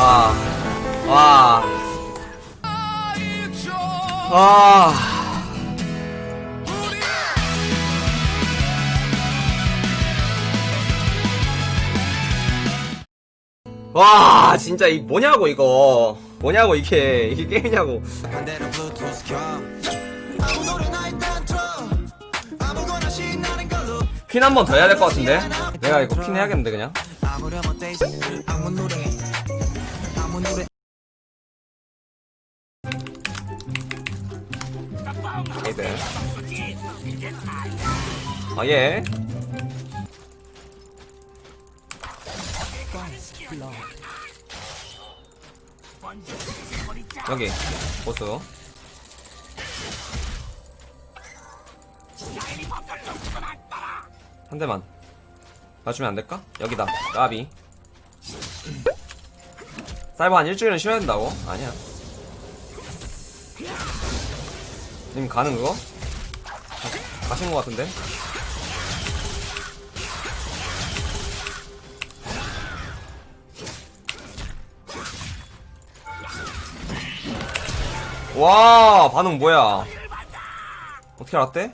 와. 와. 와. 와 진짜 이 뭐냐고 이거 뭐냐고 이게 이게 게임이냐고 퀸 한 번 더 해야 될 것 같은데 내가 이거 퀸 해야겠는데 그냥 아예 여기 보스 한 대만 맞추면 안 될까? 여기다 까비 사이버 한 일주일은 쉬어야 된다고? 아니야 님 가는? 가- 가신 것 같은데? 와 반응 뭐야? 어떻게 알았대?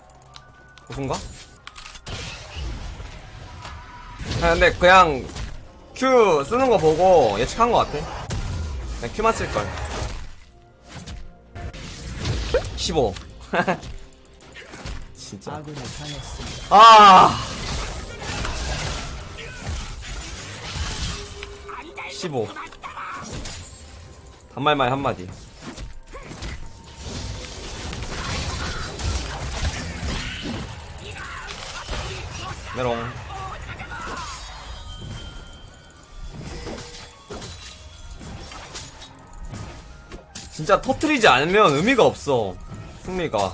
무슨가? 아 근데 그냥 Q 쓰는 거 보고 예측한 것 같아. 그냥 Q만 쓸걸. 15 진짜. 아! 15 단말말 한마디 메롱. 진짜 터트리지 않으면 의미가 없어 승리가.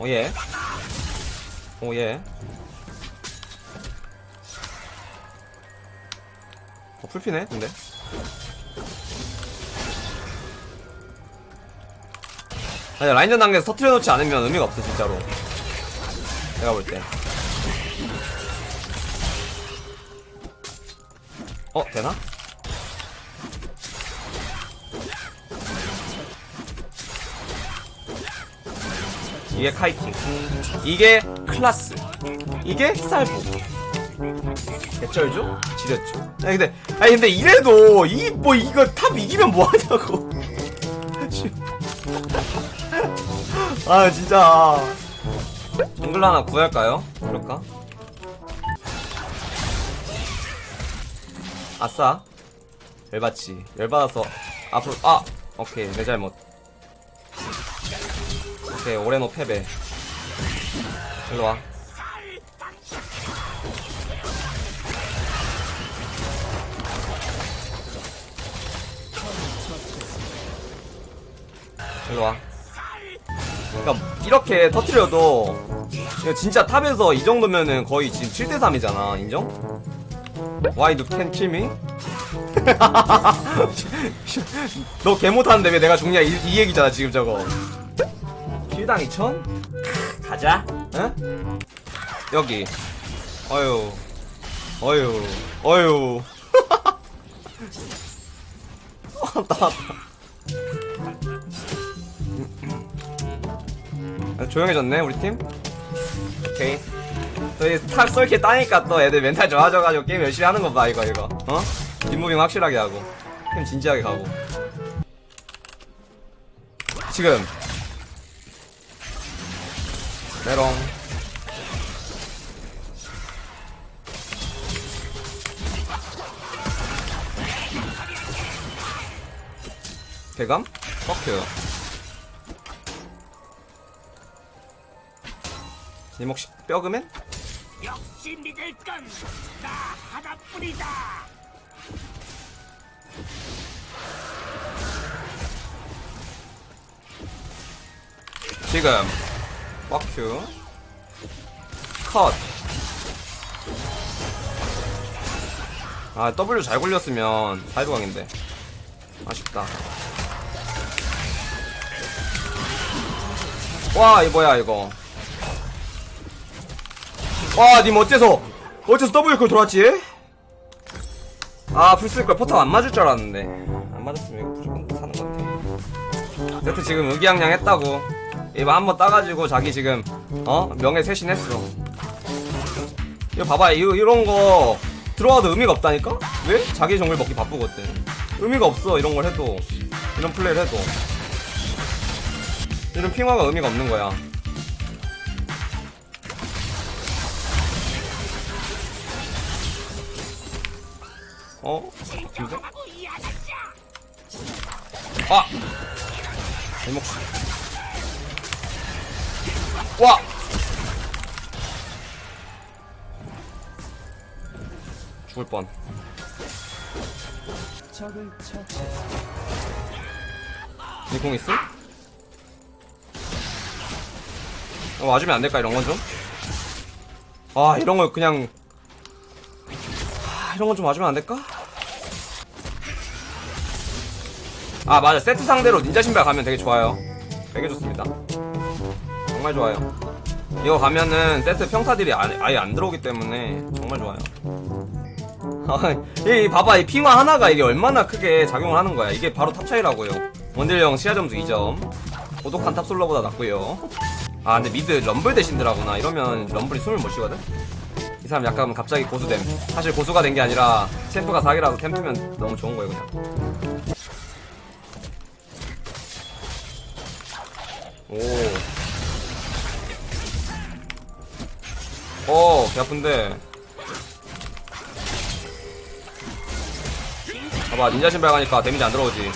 오예. 오예. 어 풀피네 근데 아니 라인전 단계에서 터트려 놓지 않으면 의미가 없어 진짜로. 내가 볼때. 어 되나? 이게 카이팅. 이게 클라스. 이게 쌀보. 개쩔죠? 지렸죠. 아니 근데 아니 근데 이래도 이 뭐 이거 top 이기면 뭐하냐고 아 진짜. 정글 하나 구할까요? 그럴까? 아싸. 열받지. 열받아서 앞으로 아! 오케이 내 잘못. 오케이 오레노 패배. 일로와. 일로와 그러니까 이렇게 터트려도 진짜 탑에서 이 정도면은 거의 지금 7대3이잖아 인정? Why you can kill me? 너 개 못하는데 왜 내가 죽냐 이, 이 얘기잖아 지금 저거 킬당 2천? 가자 응? 여기 어휴 어휴 어휴 어, 나왔다 조용해졌네 우리 팀. 오케이. 저희 top 솔킬 따니까 또 애들 멘탈 좋아져가지고 게임 열심히 하는 거봐 이거 이거. 어? 뒷moving 확실하게 하고. 팀 진지하게 가고. 지금. 메롱. 대감? 뻑큐 님 혹시 뼈그맨? 역시 믿을 건나 하나뿐이다. 지금 뻑큐 컷 아, W 잘 굴렸으면 사이드광인데. 아쉽다. 와, 이 뭐야, 이거. 와, 님 어째서, 어째서 W 걸 돌았지? 아 풀쓸걸 포탑 안 맞을 줄 알았는데. 안 맞았으면 이거 무조건 사는 건데 세트 지금 의기양양 했다고. 이거 한번 따가지고 자기 지금 어? 명예 쇄신했어. 이거 봐봐. 이거 이런 거 들어와도 의미가 없다니까? 왜? 자기 정글 먹기 바쁘거든. 의미가 없어 이런 걸 해도. 이런 플레이를 해도. 이런 핑화가 의미가 없는 거야 어? 근데? 아! 대목씨. 와! 죽을 뻔. 니공 있음? 어, 맞으면 안 될까, 이런 건 좀? 아, 이런 거 그냥. 아, 이런 건 좀 맞으면 안 될까? 아 맞아. 세트 상대로 닌자 신발 가면 되게 좋아요. 되게 좋습니다. 정말 좋아요. 이거 가면은 세트 평타들이 아- 아예 안 들어오기 때문에 정말 좋아요. 아, 이 봐봐. 이 핑와 하나가 이게 얼마나 크게 작용을 하는 거야. 이게 바로 top 차이라고요. 원딜형 시야 점수 2점. 고독한 탑솔러보다 낫고요. 아 근데 mid 럼블 대 신드라구나. 이러면 럼블이 숨을 못 쉬거든? 이 사람 약간 갑자기 고수됨. 사실 고수가 된 게 아니라 champ가 사기라서 템프면 너무 좋은 거예요 그냥 오. 어, 배 아픈데. 봐봐, 닌자 신발 가니까 데미지 안 들어오지.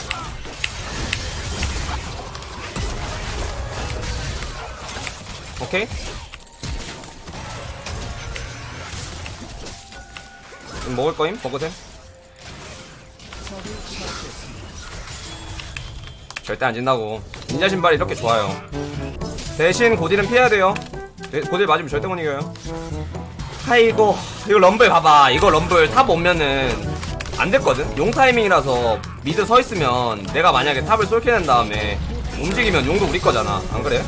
오케이? 먹을 거임? 버그템? 절대 안 진다고. 닌자 신발이 이렇게 좋아요. 대신 고딜은 피해야 돼요. 네, 고딜 맞으면 절대 못 이겨요. 아이고, 이거 럼블 봐봐. 이거 럼블 top 오면은 안 됐거든? 용 타이밍이라서 mid 서 있으면 내가 만약에 top을 솔킬 낸 다음에 움직이면 용도 우리 거잖아. 안 그래?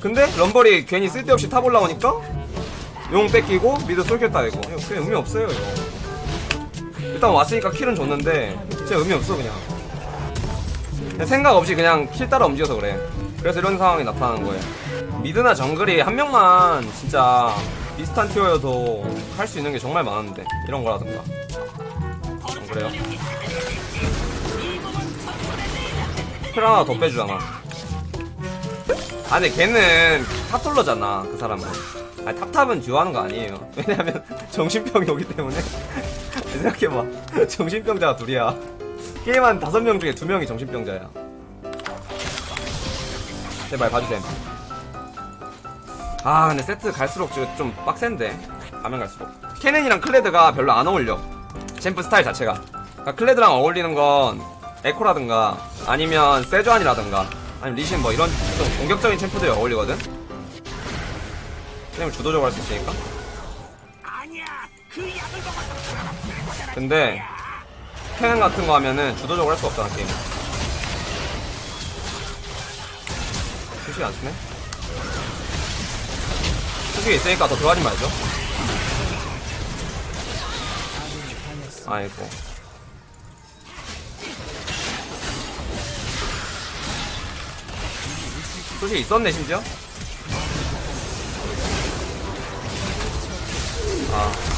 근데 럼블이 괜히 쓸데없이 top 올라오니까 용 뺏기고 mid 솔킬 땄다 이거. 이거 그냥 의미 없어요 이거. 일단 왔으니까 kill은 줬는데 진짜 의미 없어 그냥. 생각 없이 그냥 kill 따라 움직여서 그래. 그래서 이런 상황이 나타나는 거예요. mid나 정글이 한 명만 진짜 비슷한 tier여도 할 수 있는 게 정말 많은데 이런 거라든가. 안 그래요? kill 하나 더 빼주잖아. 아 근데 걔는 탑솔러잖아 그 사람은. 아니 top top은 듀오 하는 거 아니에요. 왜냐면 정신병이 오기 때문에. 생각해봐. 정신병자가 둘이야. 게임 한 다섯 명 중에 두 명이 정신병자야. 제발 봐주셈. 아 근데 세트 갈수록 지금 좀 빡센데. 가면 갈수록. 케넨이랑 클레드가 별로 안 어울려. champ 스타일 자체가. 그러니까 클레드랑 어울리는 건 에코라든가 아니면 세주아니라든가 아니면 리신 뭐 이런 좀 공격적인 챔프들이 어울리거든? 왜냐면 주도적으로 할 수 있으니까? 근데 캐넨 같은 거 하면은 주도적으로 할 수가 없잖아 게임. 수식이 안 쓰네? 수식이 있으니까 더 들어가지 말죠. 아이고. 수식이 있었네 심지어? 아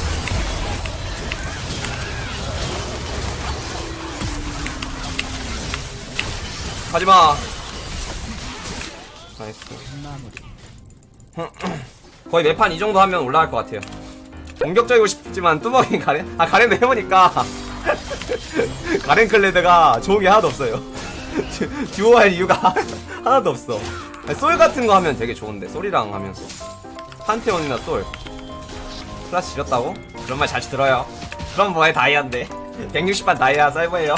가지마. 나이스. 거의 매판 이 정도 하면 올라갈 것 같아요. 공격적이고 싶지만 뚜벅이 가렌? 아 가렌도 해보니까. 가렌 클레드가 좋은 게 하나도 없어요. 듀- 듀오할 이유가 하나도 없어. 솔 같은 거 하면 되게 좋은데 솔이랑 하면 판테온이나 솔. 클라스 지렸다고? 그런 말 자주 들어요. 그럼 뭐해 다이아인데? 160판 다이아 사이버예요.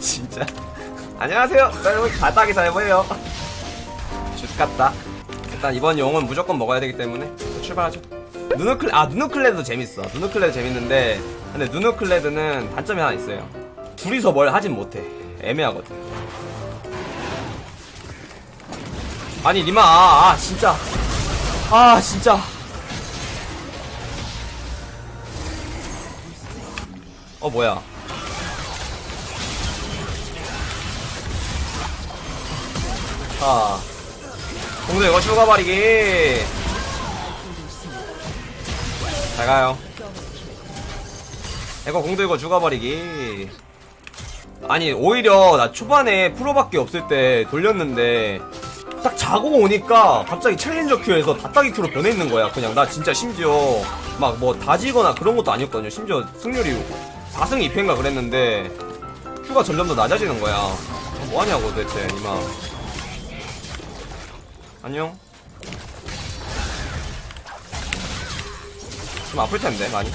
진짜 안녕하세요. 사이버 바닥이 사이버예요. 좆같다. 일단 이번 용은 무조건 먹어야 되기 때문에 출발하죠. 누누클 아 누누클레드도 재밌어. 누누클레드 재밌는데 근데 누누클레드는 단점이 하나 있어요. 둘이서 뭘 하진 못해. 애매하거든. 아니 니마 아, 아 진짜. 아 진짜. 어 뭐야 자 공도 이거 죽어버리기. 잘 가요. 이거 공도 이거 죽어버리기. 아니 오히려 나 초반에 프로밖에 없을 때 돌렸는데 딱 자고 오니까 갑자기 챌린저 큐에서 다따기 큐로 변해 있는 거야. 그냥 나 진짜 심지어 막 뭐 다지거나 그런 것도 아니었거든요. 심지어 승률이 4승 2패인가 그랬는데 큐가 점점 더 낮아지는 거야. 뭐하냐고 도대체 이마 안녕 좀 아플 텐데 많이.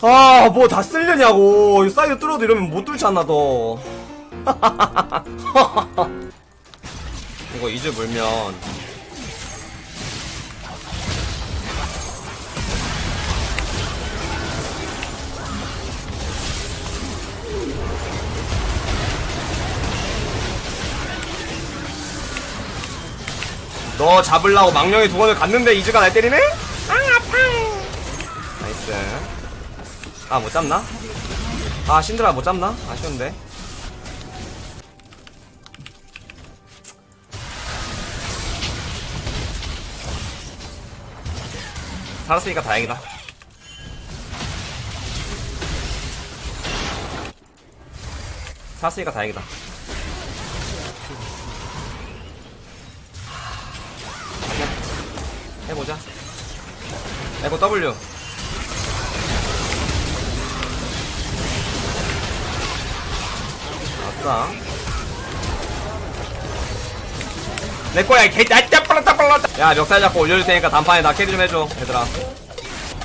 아, 뭐 다 쓸려냐고. 이 사이드 뚫어도 이러면 못 뚫잖아, 너. 이거 이즈 물면. 너 잡으려고 망령의 두 번을 갔는데 이즈가 날 때리네? 아, 아파. 나이스. 아, 못 잡나? 아, 신드라 못 잡나? 아쉬운데. 살았으니까 다행이다. 살았으니까 다행이다. 해보자. 에고 W. 아싸. 내 거야, 이 개, 야, 따빨라, 빨라 야, 멱살 잡고 올려줄 테니까 단판에 나 carry 좀 해줘, 얘들아.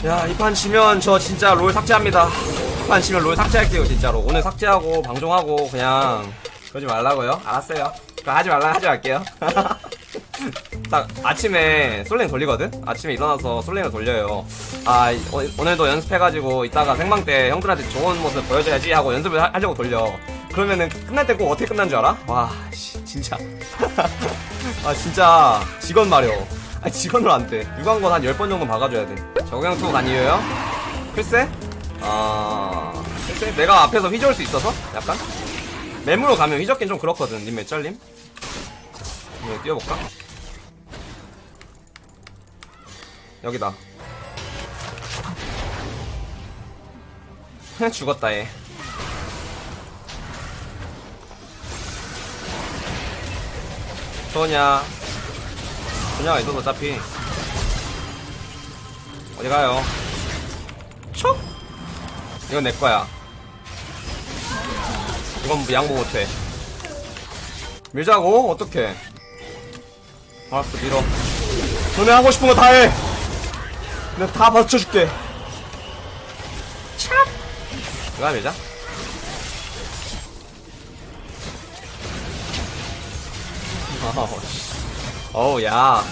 야, 이 판 지면 저 진짜 롤 삭제합니다. 이 판 지면 롤 삭제할게요, 진짜로. 오늘 삭제하고, 방송하고, 그냥, 그러지 말라고요? 알았어요. 하지 말라 하지 말게요. 딱 아침에 솔랭 돌리거든? 아침에 일어나서 솔랭을 돌려요. 아, 이- 오- 오늘도 연습해가지고 이따가 생방 때 형들한테 좋은 모습 보여줘야지 하고 연습을 하, 하려고 돌려. 그러면은 끝날 때 꼭 어떻게 끝난 줄 알아? 와, 씨, 진짜. 아, 진짜 직원 말이요. 아, 직원으로 안 돼. 유광건 한 10번 정도 박아줘야 돼. 적용 투간 이유요? 글쎄? 아, 글쎄? 내가 앞에서 휘저을 수 있어서? 약간? 매무로 가면 휘젓긴 좀 그렇거든, 님 몇짤님? 이거 뛰어볼까? 여기다. 죽었다 얘. 소냐. 소냐가 있어서 어차피. 어디 가요? 촉! 이건 내 거야. 이건 양보 못해. 밀자고? 어떡해. 알았어, 밀어. 너네 하고 싶은 거 다 해! 내가 다 받쳐줄게. 하나 밀자. 어우, 씨. 어우, 야.